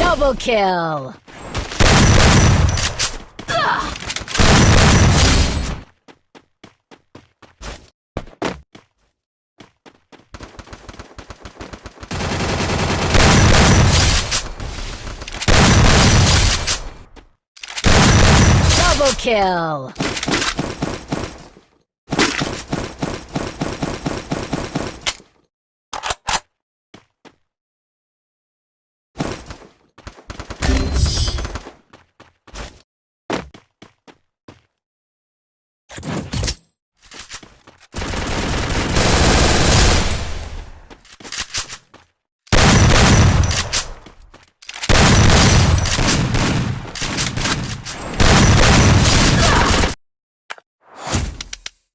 Double kill! Double kill!